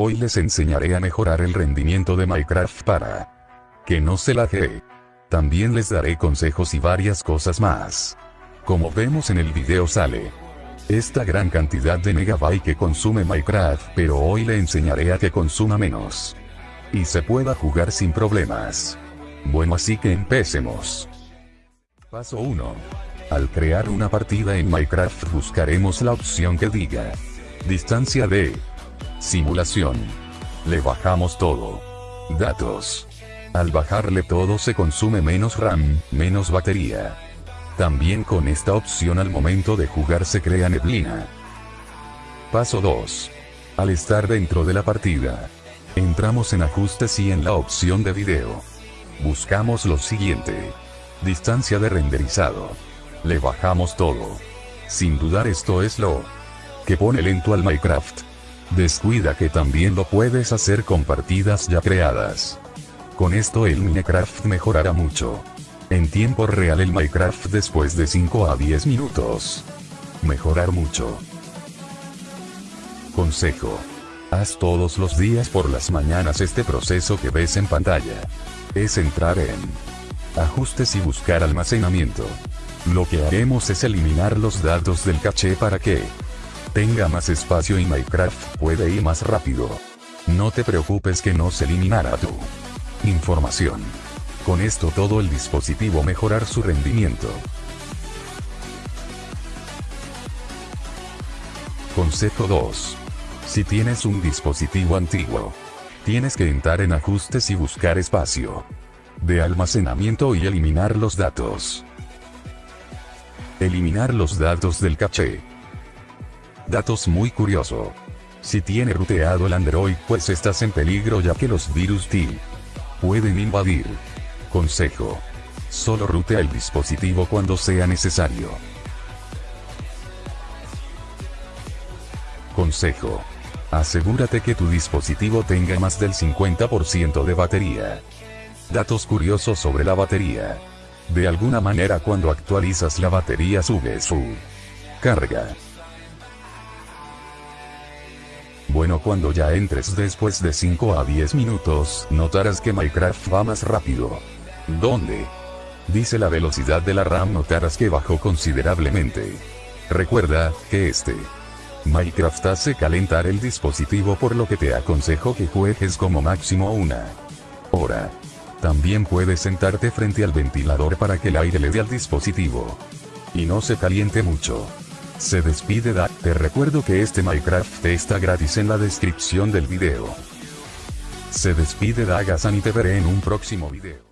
Hoy les enseñaré a mejorar el rendimiento de Minecraft para que no se lague. También les daré consejos y varias cosas más. Como vemos en el video sale esta gran cantidad de megabyte que consume Minecraft, pero hoy le enseñaré a que consuma menos. Y se pueda jugar sin problemas. Bueno así que empecemos. Paso 1. Al crear una partida en Minecraft buscaremos la opción que diga distancia de Simulación. Le bajamos todo. Datos. Al bajarle todo se consume menos RAM, menos batería. También con esta opción al momento de jugar se crea neblina. Paso 2. Al estar dentro de la partida. Entramos en ajustes y en la opción de video. Buscamos lo siguiente. Distancia de renderizado. Le bajamos todo. Sin dudar esto es lo que pone lento al Minecraft. Descuida que también lo puedes hacer con partidas ya creadas. Con esto el Minecraft mejorará mucho. En tiempo real el Minecraft después de 5 a 10 minutos. Mejorar mucho. Consejo. Haz todos los días por las mañanas este proceso que ves en pantalla. Es entrar en ajustes y buscar almacenamiento. Lo que haremos es eliminar los datos del caché para que tenga más espacio y Minecraft puede ir más rápido. No te preocupes que no se eliminará tu información. Con esto todo el dispositivo mejorar su rendimiento. Consejo 2. Si tienes un dispositivo antiguo, tienes que entrar en ajustes y buscar espacio de almacenamiento y eliminar los datos. Eliminar los datos del caché. Datos muy curioso. Si tiene ruteado el Android pues estás en peligro ya que los virus T pueden invadir. Consejo. Solo rutea el dispositivo cuando sea necesario. Consejo. Asegúrate que tu dispositivo tenga más del 50% de batería. Datos curiosos sobre la batería. De alguna manera cuando actualizas la batería sube su carga. Bueno cuando ya entres después de 5 a 10 minutos, notarás que Minecraft va más rápido. ¿Dónde? Dice la velocidad de la RAM notarás que bajó considerablemente. Recuerda, que este Minecraft hace calentar el dispositivo por lo que te aconsejo que juegues como máximo una hora. También puedes sentarte frente al ventilador para que el aire le dé al dispositivo. Y no se caliente mucho. Se despide Da, te recuerdo que este Minecraft está gratis en la descripción del video. Se despide Dagasan y te veré en un próximo video.